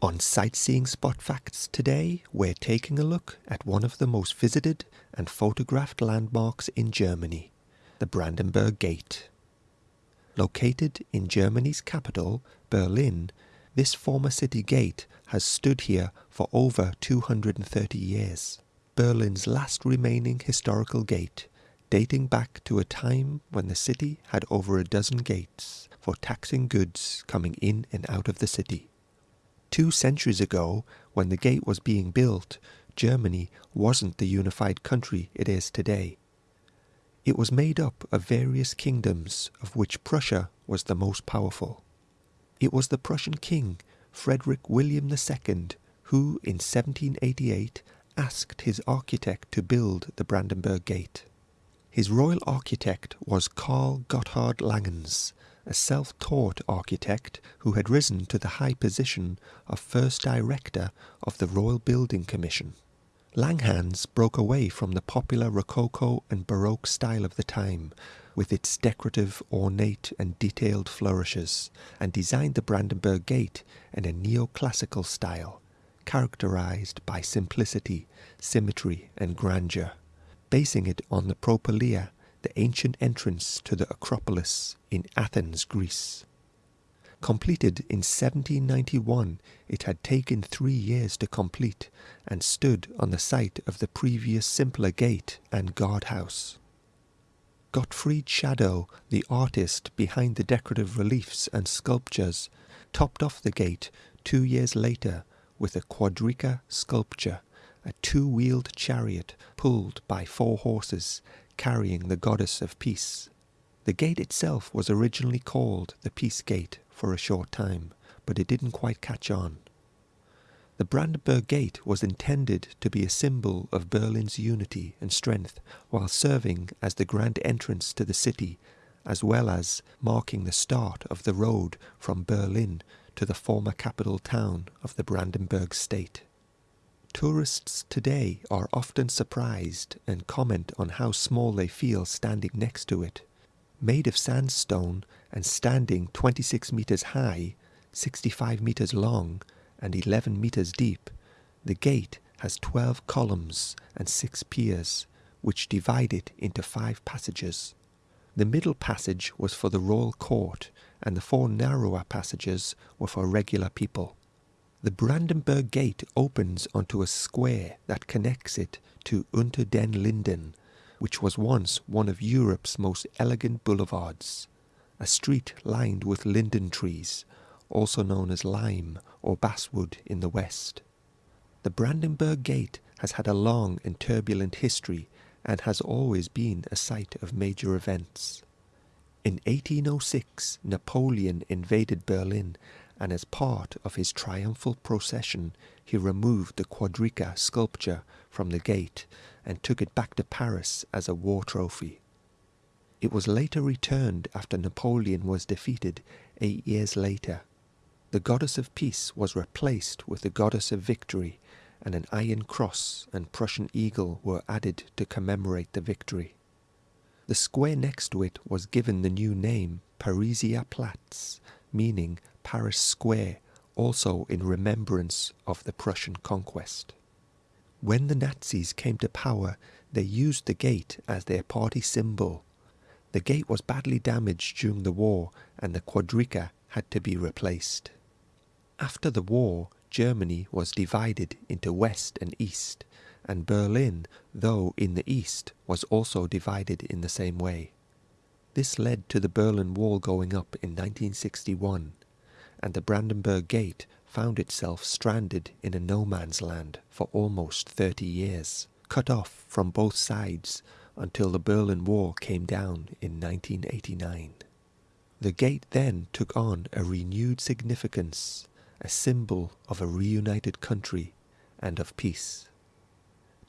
On Sightseeing Spot Facts today, we're taking a look at one of the most visited and photographed landmarks in Germany, the Brandenburg Gate. Located in Germany's capital, Berlin, this former city gate has stood here for over 230 years. Berlin's last remaining historical gate, dating back to a time when the city had over a dozen gates for taxing goods coming in and out of the city. Two centuries ago, when the gate was being built, Germany wasn't the unified country it is today. It was made up of various kingdoms, of which Prussia was the most powerful. It was the Prussian king, Frederick William II, who in 1788 asked his architect to build the Brandenburg Gate. His royal architect was Karl Gotthard Langhans, a self-taught architect who had risen to the high position of first director of the Royal Building Commission. Langhans broke away from the popular Rococo and Baroque style of the time, with its decorative, ornate and detailed flourishes, and designed the Brandenburg Gate in a neoclassical style, characterized by simplicity, symmetry and grandeur, basing it on the Propylaea the ancient entrance to the Acropolis in Athens, Greece. Completed in 1791, it had taken three years to complete and stood on the site of the previous simpler gate and guardhouse. Gottfried Schadow, the artist behind the decorative reliefs and sculptures, topped off the gate two years later with a quadriga sculpture, a two-wheeled chariot pulled by four horses carrying the goddess of peace. The gate itself was originally called the Peace Gate for a short time, but it didn't quite catch on. The Brandenburg Gate was intended to be a symbol of Berlin's unity and strength while serving as the grand entrance to the city, as well as marking the start of the road from Berlin to the former capital town of the Brandenburg state. Tourists today are often surprised and comment on how small they feel standing next to it. Made of sandstone and standing 26 meters high, 65 meters long, and 11 meters deep, the gate has 12 columns and 6 piers, which divide it into five passages. The middle passage was for the royal court, and the four narrower passages were for regular people. The Brandenburg Gate opens onto a square that connects it to Unter den Linden, which was once one of Europe's most elegant boulevards, a street lined with linden trees, also known as lime or basswood in the west. The Brandenburg Gate has had a long and turbulent history and has always been a site of major events. In 1806, Napoleon invaded Berlin and as part of his triumphal procession he removed the quadriga sculpture from the gate and took it back to Paris as a war trophy. It was later returned after Napoleon was defeated eight years later. The goddess of peace was replaced with the goddess of victory and an iron cross and Prussian eagle were added to commemorate the victory. The square next to it was given the new name Pariser Platz, meaning Paris Square, also in remembrance of the Prussian conquest. When the Nazis came to power, they used the gate as their party symbol. The gate was badly damaged during the war and the quadriga had to be replaced. After the war, Germany was divided into West and East, and Berlin, though in the East, was also divided in the same way. This led to the Berlin Wall going up in 1961 and the Brandenburg Gate found itself stranded in a no man's land for almost 30 years, cut off from both sides until the Berlin Wall came down in 1989. The gate then took on a renewed significance, a symbol of a reunited country and of peace.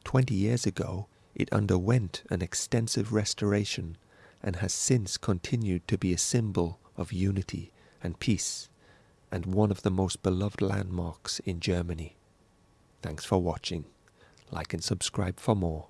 Twenty years ago, it underwent an extensive restoration and has since continued to be a symbol of unity and peace and one of the most beloved landmarks in Germany. Thanks for watching. Like and subscribe for more.